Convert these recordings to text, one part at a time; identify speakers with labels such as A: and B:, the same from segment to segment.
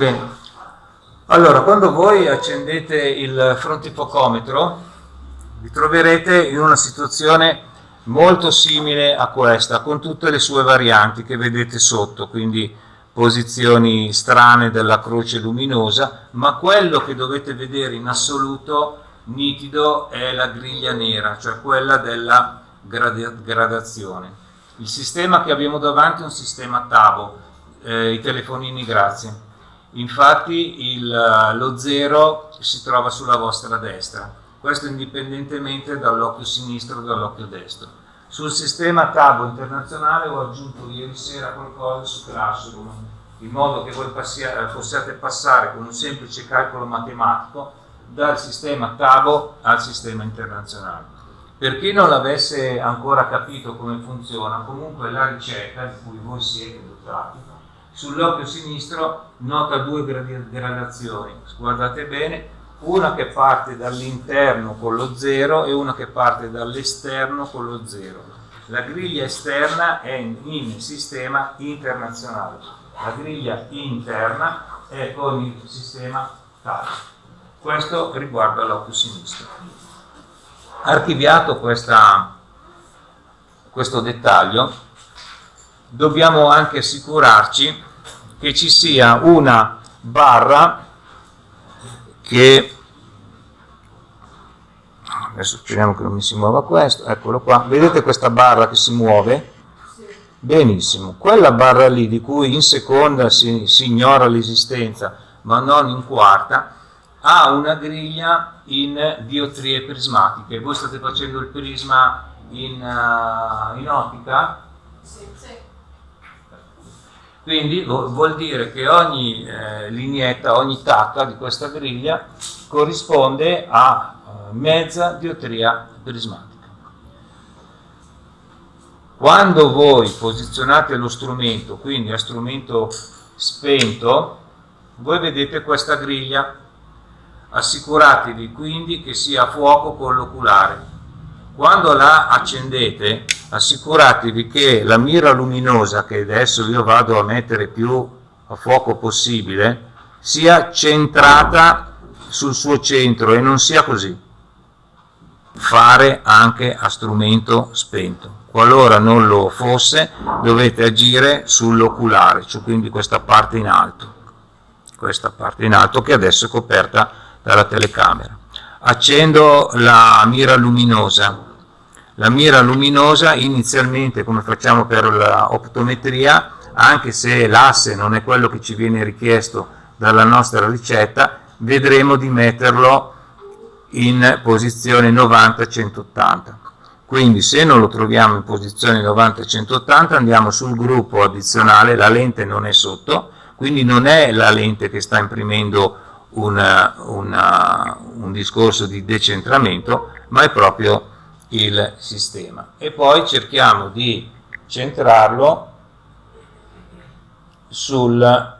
A: Bene, allora quando voi accendete il frontifocometro vi troverete in una situazione molto simile a questa, con tutte le sue varianti che vedete sotto, quindi posizioni strane della croce luminosa, ma quello che dovete vedere in assoluto nitido è la griglia nera, cioè quella della gradazione. Il sistema che abbiamo davanti è un sistema TABO, eh, i telefonini grazie. Infatti il, lo 0 si trova sulla vostra destra, questo indipendentemente dall'occhio sinistro o dall'occhio destro. Sul sistema TABO internazionale ho aggiunto ieri sera qualcosa su Classroom, in modo che voi possiate passare con un semplice calcolo matematico dal sistema TABO al sistema internazionale. Per chi non l'avesse ancora capito come funziona, comunque la ricetta di cui voi siete dotati, sull'occhio sinistro nota due gradazioni, guardate bene, una che parte dall'interno con lo 0 e una che parte dall'esterno con lo 0. La griglia esterna è in sistema internazionale, la griglia interna è con il sistema TAL. Questo riguarda l'occhio sinistro. Archiviato questa, questo dettaglio, dobbiamo anche assicurarci che ci sia una barra che adesso speriamo che non mi si muova questo eccolo qua vedete questa barra che si muove benissimo quella barra lì di cui in seconda si, si ignora l'esistenza ma non in quarta ha una griglia in diottrie prismatiche voi state facendo il prisma in, uh, in ottica? Sì, sì. Quindi vuol dire che ogni eh, lineetta, ogni tacca di questa griglia corrisponde a eh, mezza diottria prismatica. Quando voi posizionate lo strumento, quindi a strumento spento, voi vedete questa griglia, assicuratevi quindi che sia a fuoco con l'oculare. Quando la accendete assicuratevi che la mira luminosa che adesso io vado a mettere più a fuoco possibile sia centrata sul suo centro e non sia così. Fare anche a strumento spento. Qualora non lo fosse dovete agire sull'oculare cioè quindi questa parte in alto. Questa parte in alto che adesso è coperta dalla telecamera. Accendo la mira luminosa la mira luminosa inizialmente come facciamo per l'optometria anche se l'asse non è quello che ci viene richiesto dalla nostra ricetta vedremo di metterlo in posizione 90-180 quindi se non lo troviamo in posizione 90-180 andiamo sul gruppo addizionale la lente non è sotto quindi non è la lente che sta imprimendo una, una, un discorso di decentramento ma è proprio il sistema. E poi cerchiamo di centrarlo sul,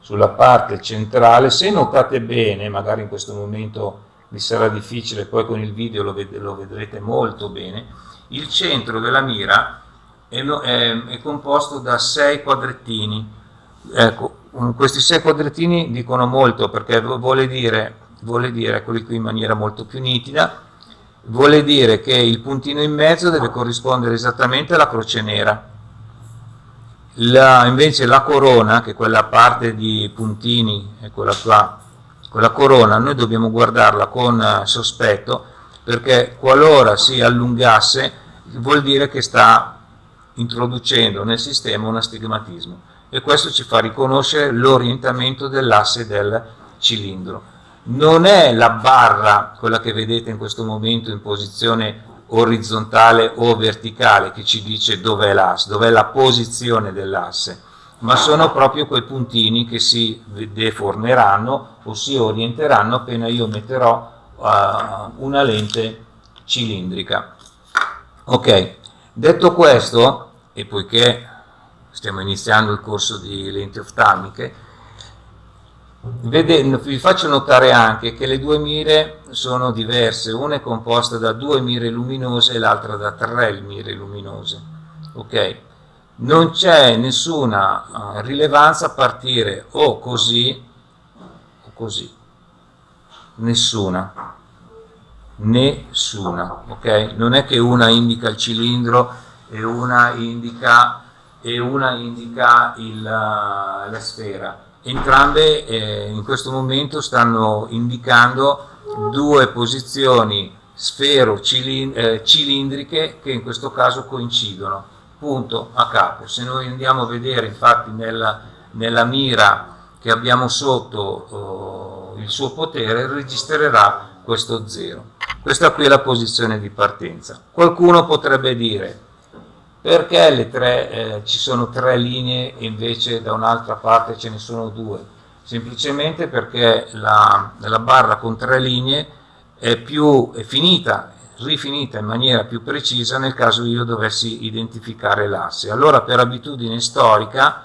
A: sulla parte centrale. Se notate bene magari in questo momento vi sarà difficile poi con il video lo, ved lo vedrete molto bene il centro della mira è, è, è composto da sei quadrettini. Ecco questi sei quadrettini dicono molto perché vuole dire vuole dire, eccoli qui in maniera molto più nitida, vuole dire che il puntino in mezzo deve corrispondere esattamente alla croce nera. La, invece la corona, che è quella parte di puntini, è quella qua, quella corona, noi dobbiamo guardarla con eh, sospetto, perché qualora si allungasse vuol dire che sta introducendo nel sistema un astigmatismo e questo ci fa riconoscere l'orientamento dell'asse del cilindro non è la barra, quella che vedete in questo momento in posizione orizzontale o verticale che ci dice dov'è l'asse, dov'è la posizione dell'asse, ma sono proprio quei puntini che si deformeranno o si orienteranno appena io metterò uh, una lente cilindrica. Ok, detto questo, e poiché stiamo iniziando il corso di lenti oftalmiche, Vede, vi faccio notare anche che le due mire sono diverse, una è composta da due mire luminose e l'altra da tre mire luminose. Okay? non c'è nessuna uh, rilevanza a partire o così o così. Nessuna. Nessuna. Ok? Non è che una indica il cilindro e una indica e una indica il, la sfera entrambe eh, in questo momento stanno indicando due posizioni sfero eh, cilindriche che in questo caso coincidono. Punto a capo. Se noi andiamo a vedere infatti nella, nella mira che abbiamo sotto oh, il suo potere registrerà questo 0 questa qui è la posizione di partenza. Qualcuno potrebbe dire perché tre, eh, ci sono tre linee e invece da un'altra parte ce ne sono due semplicemente perché la, la barra con tre linee è, più, è finita, rifinita in maniera più precisa nel caso io dovessi identificare l'asse. Allora per abitudine storica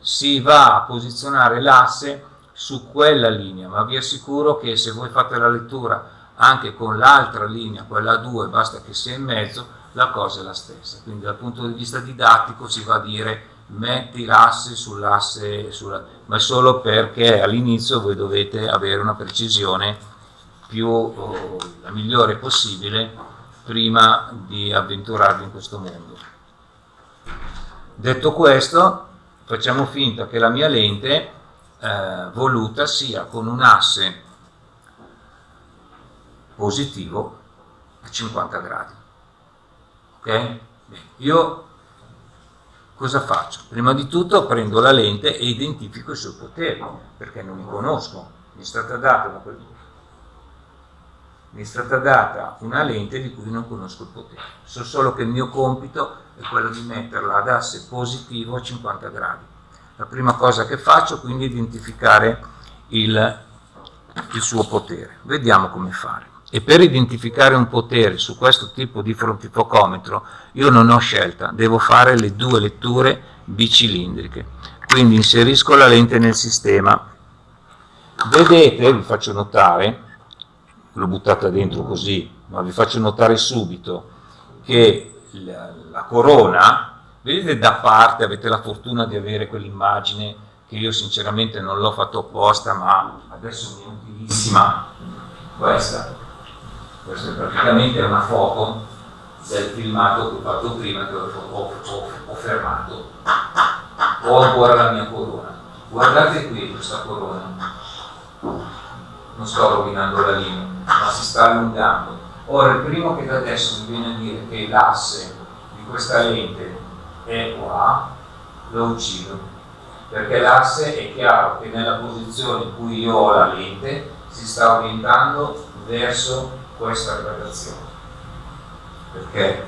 A: si va a posizionare l'asse su quella linea, ma vi assicuro che se voi fate la lettura anche con l'altra linea, quella 2, basta che sia in mezzo, la cosa è la stessa. Quindi dal punto di vista didattico si va a dire metti l'asse sull'asse, sulla... ma solo perché all'inizio voi dovete avere una precisione più oh, la migliore possibile prima di avventurarvi in questo mondo. Detto questo, facciamo finta che la mia lente eh, voluta sia con un asse positivo a 50 gradi. Io cosa faccio? Prima di tutto prendo la lente e identifico i suoi poteri, perché non li conosco. Mi è stata data da quel mi è stata data una lente di cui non conosco il potere. So solo che il mio compito è quello di metterla ad asse positivo a 50 gradi. La prima cosa che faccio quindi è identificare il, il suo potere. Vediamo come fare. E per identificare un potere su questo tipo di frontifocometro io non ho scelta, devo fare le due letture bicilindriche. Quindi inserisco la lente nel sistema. Vedete, vi faccio notare, l'ho buttata dentro così, ma vi faccio notare subito che la, la corona, vedete da parte, avete la fortuna di avere quell'immagine che io sinceramente non l'ho fatto apposta, ma adesso mi è utilissima questa. Questa è praticamente una foto del filmato che ho fatto prima, che ho, ho, ho, ho fermato. Ho ancora la mia corona. Guardate qui questa corona non sto rovinando la linea, ma si sta allungando. Ora, il primo che da adesso mi viene a dire che l'asse di questa lente è qua, lo uccido, perché l'asse è chiaro che nella posizione in cui io ho la lente si sta orientando verso questa gradazione. Perché?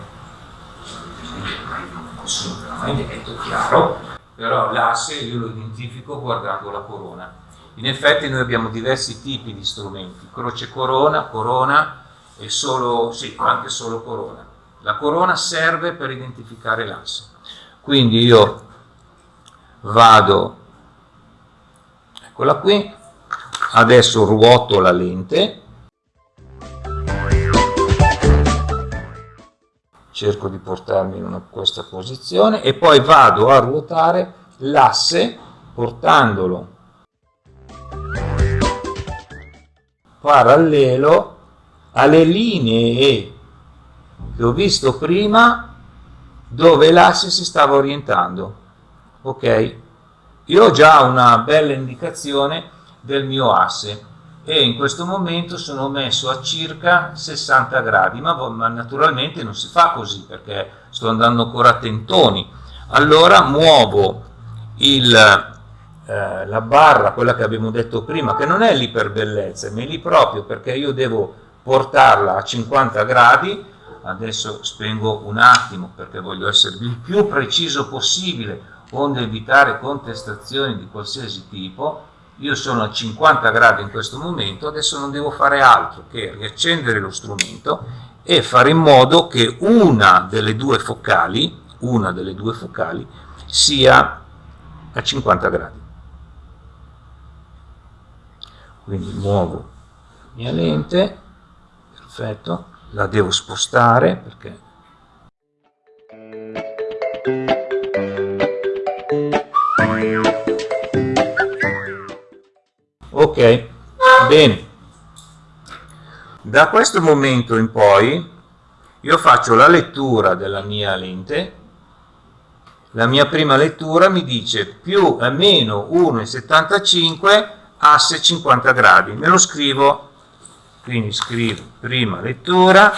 A: Nessuno me l'ha mai detto chiaro, però l'asse io lo identifico guardando la corona in effetti noi abbiamo diversi tipi di strumenti, croce corona, corona e solo, sì, anche solo corona. La corona serve per identificare l'asse. Quindi io vado, eccola qui, adesso ruoto la lente, cerco di portarmi in una, questa posizione e poi vado a ruotare l'asse portandolo. Parallelo alle linee che ho visto prima dove l'asse si stava orientando. Ok? Io ho già una bella indicazione del mio asse e in questo momento sono messo a circa 60 gradi ma, ma naturalmente non si fa così perché sto andando ancora a tentoni. Allora muovo il eh, la barra, quella che abbiamo detto prima, che non è lì per bellezza, ma è lì proprio perché io devo portarla a 50 gradi, adesso spengo un attimo perché voglio essere il più preciso possibile, onde evitare contestazioni di qualsiasi tipo, io sono a 50 gradi in questo momento, adesso non devo fare altro che riaccendere lo strumento e fare in modo che una delle due focali, una delle due focali sia a 50 gradi. Quindi muovo la mia lente perfetto la devo spostare perché ok bene. Da questo momento in poi io faccio la lettura della mia lente. La mia prima lettura mi dice più a meno 1,75 asse 50 gradi. Me lo scrivo. Quindi scrivo prima lettura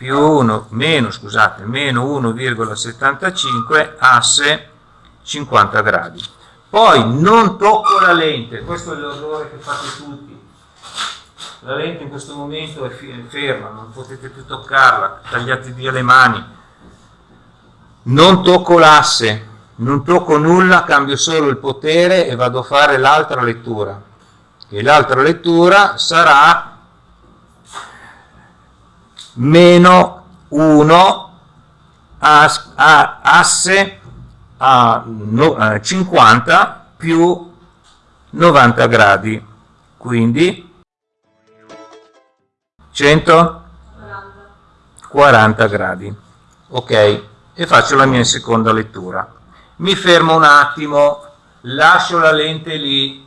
A: più 1 meno scusate meno 1,75 asse 50 gradi. Poi non tocco la lente questo è l'errore che fate tutti. La lente in questo momento è ferma non potete più toccarla tagliate via le mani. Non tocco l'asse non tocco nulla cambio solo il potere e vado a fare l'altra lettura. E l'altra lettura sarà meno 1 as, a, asse a, no, a 50 più 90 gradi. Quindi 140 gradi. Ok e faccio la mia seconda lettura. Mi fermo un attimo lascio la lente lì.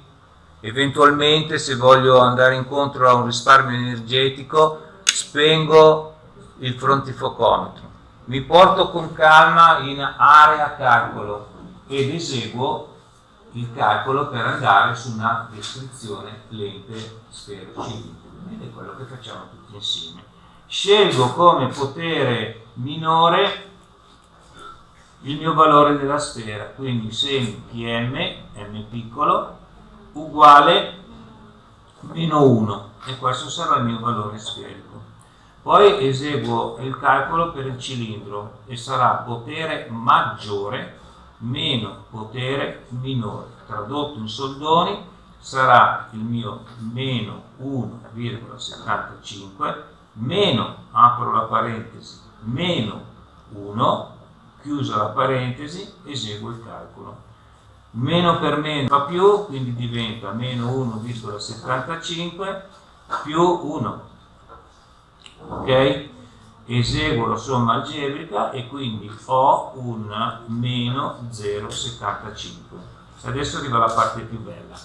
A: Eventualmente se voglio andare incontro a un risparmio energetico spengo il frontifocometro, mi porto con calma in area calcolo ed eseguo il calcolo per andare su una descrizione lente cilindro ed è quello che facciamo tutti insieme. Scelgo come potere minore il mio valore della sfera, quindi semi pm, m piccolo, uguale meno 1 e questo sarà il mio valore sferico. Poi eseguo il calcolo per il cilindro e sarà potere maggiore meno potere minore. Tradotto in soldoni sarà il mio meno 1,75 meno, apro la parentesi, meno 1, chiusa la parentesi, eseguo il calcolo meno per meno fa più, quindi diventa meno 1,75 più 1, ok? Eseguo la somma algebrica e quindi ho un meno 0,75. Adesso arriva la parte più bella.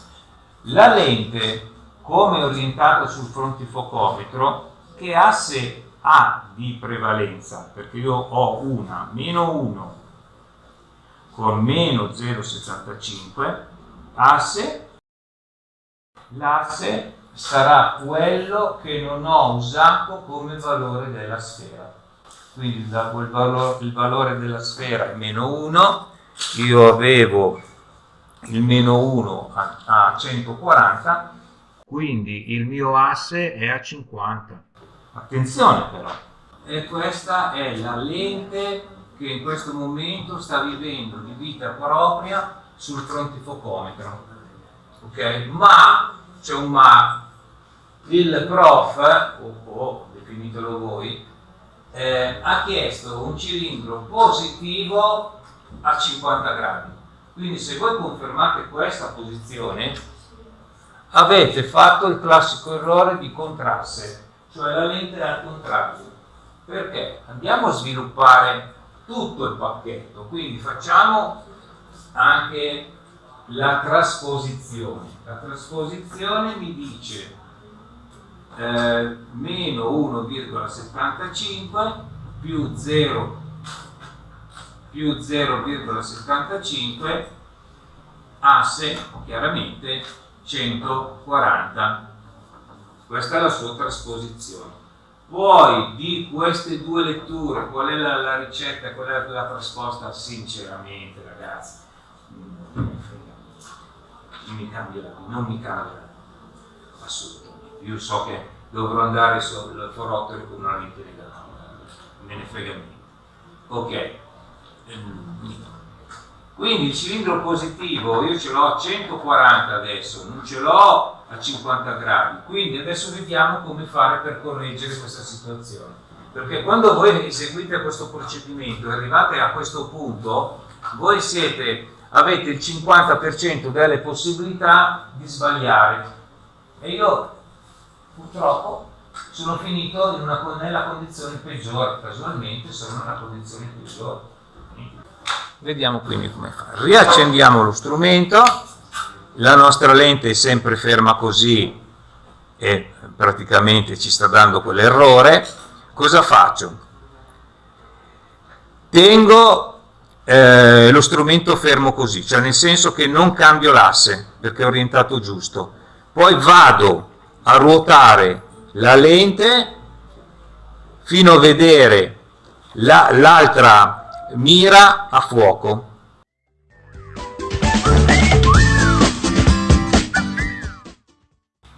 A: La lente, come orientata sul frontifocometro, che asse ha di prevalenza? Perché io ho una meno 1 con meno 0,75 asse, l'asse sarà quello che non ho usato come valore della sfera. Quindi il valore, il valore della sfera è meno 1, io avevo il meno 1 a, a 140, quindi il mio asse è a 50. Attenzione però, e questa è la lente che in questo momento sta vivendo di vita propria sul frontifocometro. Ok? Ma, c'è un ma, il prof, o, o definitelo voi, eh, ha chiesto un cilindro positivo a 50 gradi. Quindi se voi confermate questa posizione, avete fatto il classico errore di contrasse, cioè la lente al contrario. Perché? Andiamo a sviluppare tutto il pacchetto, quindi facciamo anche la trasposizione. La trasposizione mi dice eh, meno 1,75 più 0 più 0,75 asse chiaramente 140 questa è la sua trasposizione poi di queste due letture, qual è la, la ricetta, qual è la trasposta? Sinceramente, ragazzi, non mi cambia, non mi cambia assolutamente. Io so che dovrò andare sul forottolo con una lente negativa, me ne frega niente. Ok, quindi il cilindro positivo io ce l'ho a 140 adesso, non ce l'ho a 50 gradi. Quindi adesso vediamo come fare per correggere questa situazione. Perché quando voi eseguite questo procedimento e arrivate a questo punto, voi siete, avete il 50% delle possibilità di sbagliare. E io purtroppo sono finito in una, nella condizione peggiore, casualmente sono nella condizione peggiore. Vediamo quindi come fare. Riaccendiamo lo strumento, la nostra lente è sempre ferma così e praticamente ci sta dando quell'errore. Cosa faccio? Tengo eh, lo strumento fermo così, cioè nel senso che non cambio l'asse perché è orientato giusto. Poi vado a ruotare la lente fino a vedere l'altra la, mira a fuoco.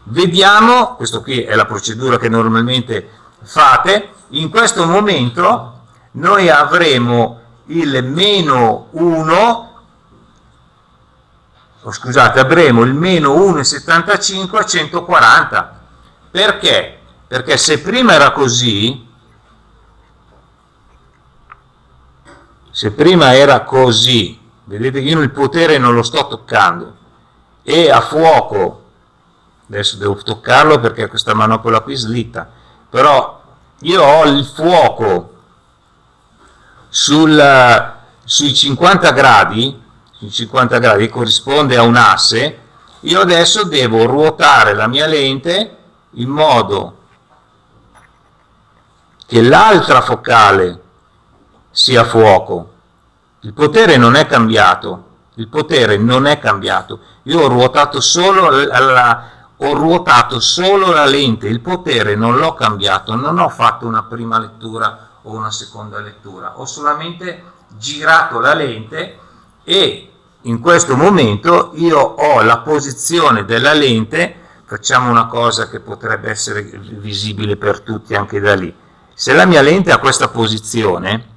A: Vediamo, questo qui è la procedura che normalmente fate, in questo momento noi avremo il meno 1, oh, scusate, avremo il meno 1,75 a 140. Perché? Perché se prima era così, se prima era così, vedete che io il potere non lo sto toccando, e a fuoco, adesso devo toccarlo perché questa manopola qui slitta, però io ho il fuoco sul, sui 50 gradi, sui 50 gradi corrisponde a un asse, io adesso devo ruotare la mia lente in modo che l'altra focale sia fuoco. Il potere non è cambiato, il potere non è cambiato. Io ho ruotato solo la, ho ruotato solo la lente, il potere non l'ho cambiato, non ho fatto una prima lettura o una seconda lettura, ho solamente girato la lente e in questo momento io ho la posizione della lente, facciamo una cosa che potrebbe essere visibile per tutti anche da lì, se la mia lente ha questa posizione,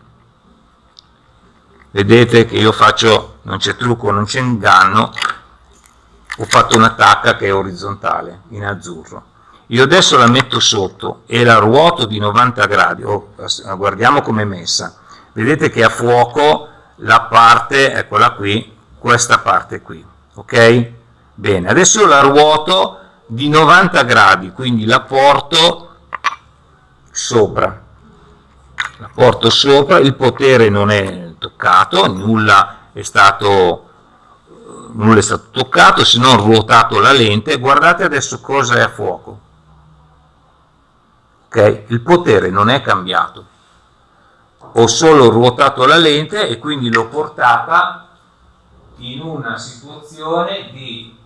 A: vedete che io faccio, non c'è trucco, non c'è inganno, ho fatto una tacca che è orizzontale, in azzurro. Io adesso la metto sotto e la ruoto di 90 gradi, oh, guardiamo come è messa. Vedete che a fuoco la parte, eccola qui, questa parte qui, ok? Bene, adesso la ruoto di 90 gradi, quindi la porto sopra. La porto sopra il potere non è toccato nulla è stato nulla è stato toccato se non ruotato la lente. Guardate adesso cosa è a fuoco ok? Il potere non è cambiato. Ho solo ruotato la lente e quindi l'ho portata in una situazione di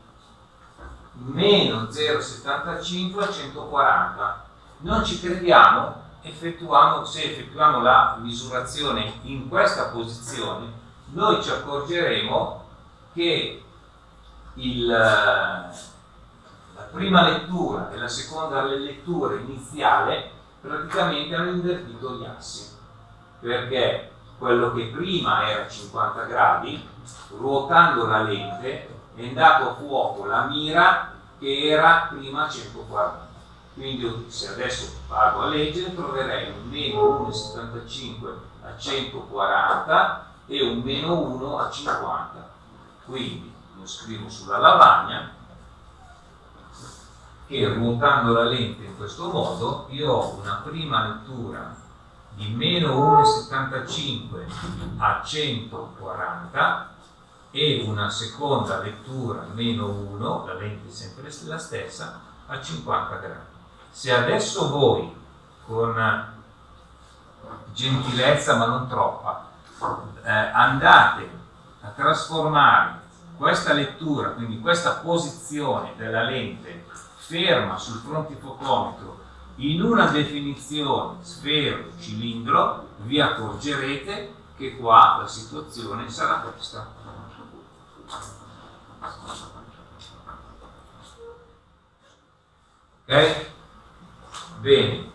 A: meno 0,75 a 140 non ci crediamo, effettuamo, se effettuiamo la misurazione in questa posizione, noi ci accorgeremo che il, la prima lettura e la seconda lettura iniziale praticamente hanno invertito gli assi, perché quello che prima era 50 gradi, ruotando la lente, è andato a fuoco la mira che era prima 140 quindi se adesso vado a leggere troverei un meno 1,75 a 140 e un meno 1 a 50 quindi lo scrivo sulla lavagna che ruotando la lente in questo modo io ho una prima lettura di meno 1,75 a 140 e una seconda lettura meno 1, la lente è sempre la stessa, a 50 gradi. Se adesso voi, con gentilezza ma non troppa, eh, andate a trasformare questa lettura, quindi questa posizione della lente ferma sul frontifocometro in una definizione sfero-cilindro, vi accorgerete che qua la situazione sarà questa. Ok? Bene.